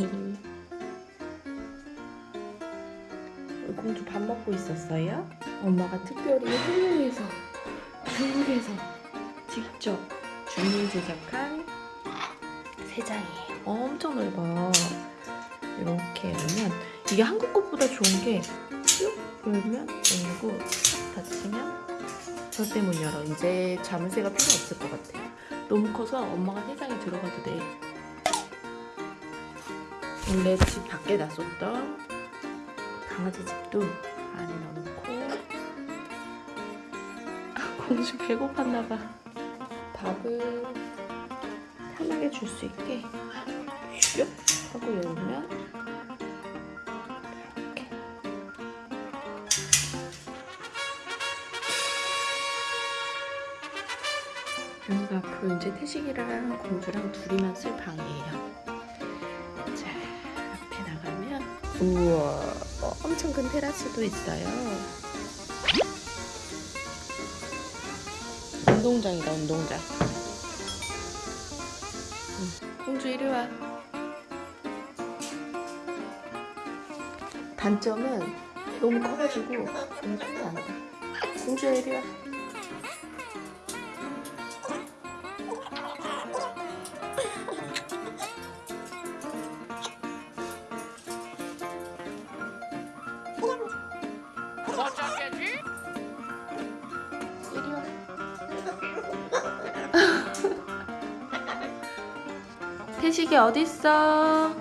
그 음. 공주 밥 먹고 있었어요? 엄마가 특별히 한국에서 중국에서 직접 주문 제작한 세장이에요. 엄청 넓어 이렇게 하면 이게 한국 것보다 좋은 게 쭉 열면 열고 탁 닫히면 절대 못 열어. 이제 자물쇠가 필요 없을 것 같아요. 너무 커서 엄마가 세상에 들어가도 돼. 원래 집 밖에 놨었던 강아지 집도 안에 넣어놓고 아, 공주 배고팠나봐. 밥을 편하게 줄 수 있게 슉 하고 열면 여기가 앞으로 이제 태식이랑 공주랑 둘이만 쓸 방이에요. 자, 앞에 나가면 우와, 엄청 큰 테라스도 있어요. 운동장이다, 운동장. 응, 공주 이리 와. 단점은 너무 커가지고 너무 손이 안 가. 공주야 이리 와. 이리 와. 태식이 어딨어?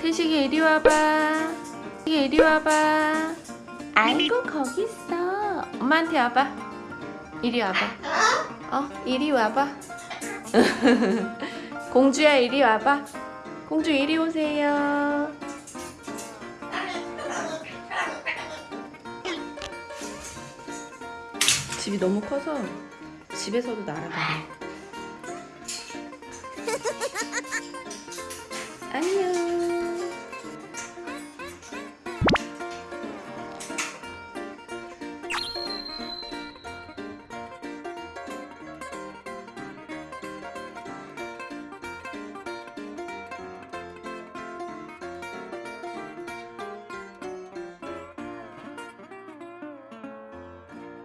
태식이 이리 와봐. 태식이 이리 와봐. 아이고 거기 있어. 엄마한테 와봐. 이리 와봐. 어, 이리 와봐. 공주야 이리 와봐. 공주 이리 오세요. 집이 너무 커서 집에서도 날아가요 안녕.